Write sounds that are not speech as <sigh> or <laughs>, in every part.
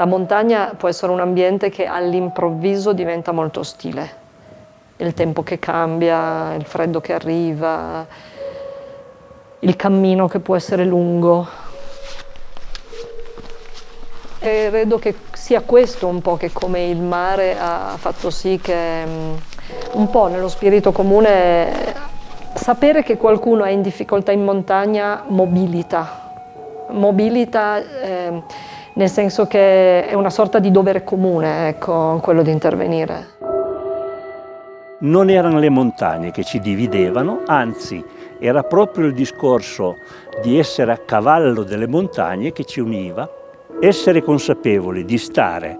La montagna può essere un ambiente che all'improvviso diventa molto ostile. Il tempo che cambia, il freddo che arriva, il cammino che può essere lungo. E credo che sia questo un po' che come il mare ha fatto sì che mm, un po' nello spirito comune sapere che qualcuno è in difficoltà in montagna mobilita. Mobilita eh, nel senso che è una sorta di dovere comune, ecco, quello di intervenire. Non erano le montagne che ci dividevano, anzi era proprio il discorso di essere a cavallo delle montagne che ci univa, essere consapevoli di stare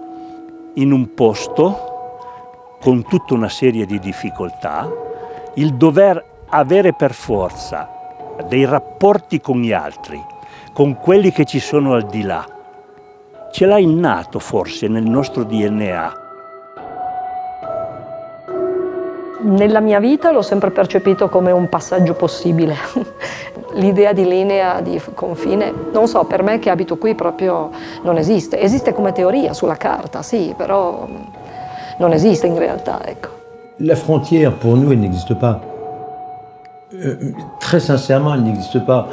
in un posto con tutta una serie di difficoltà, il dover avere per forza dei rapporti con gli altri, con quelli che ci sono al di là, ce l'ha innato forse nel nostro DNA. Nella mia vita l'ho sempre percepito come un passaggio possibile. <laughs> L'idea di linea di confine, non so, per me che abito qui proprio non esiste. Esiste come teoria sulla carta, sì, però non esiste in realtà, ecco. La frontière pour nous, elle n'existe pas. Euh, très sincèrement, elle n'existe pas.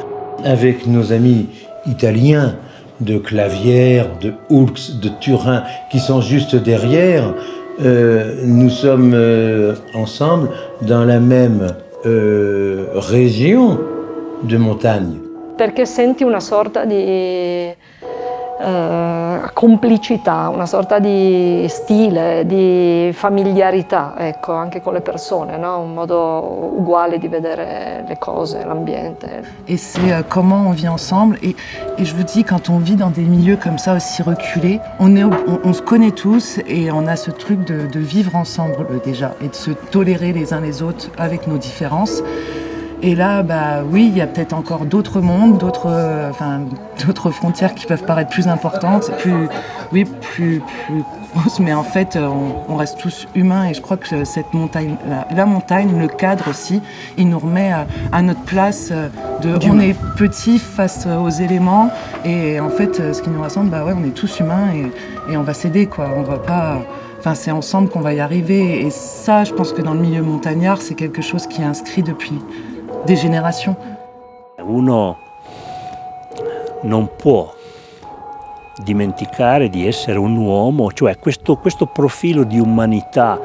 Avec nos amis italiens, de Clavière, de Hulks, de Turin, qui sont juste derrière, euh, nous sommes euh, ensemble dans la même euh, région de montagne. Perché senti una sorta di eh, complicità, una sorta di stile, di familiarità, ecco, anche con le persone, no? un modo uguale di vedere le cose, l'ambiente. Et c'est euh, comment on vit ensemble. Et, je vous dis, quand on vit dans des milieux comme ça aussi reculés, on, est, on, on se connaît tous et on a ce truc de, de vivre ensemble déjà et de se tolérer les uns les autres avec nos différences. Et là, bah oui, il y a peut-être encore d'autres mondes, d'autres, euh, enfin, d'autres frontières qui peuvent paraître plus importantes, plus, oui, plus, plus grosses, mais en fait, on, on, reste tous humains et je crois que cette montagne, la, la montagne, le cadre aussi, il nous remet à, à notre place de, on est petit face aux éléments et en fait, ce qui nous rassemble, bah ouais, on est tous humains et, et on va s'aider, quoi. On va pas, Enfin, c'est ensemble qu'on va y arriver. Et ça, je pense que dans le milieu montagnard, c'est quelque chose qui est inscrit depuis des générations. Uno non può dimenticare di essere un uomo, cioè questo, questo profilo di umanità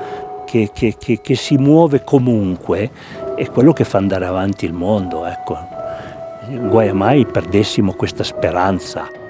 che, che, che, che, si muove comunque è quello che fa andare avanti il mondo. Ecco. Guai mai perdessimo questa speranza.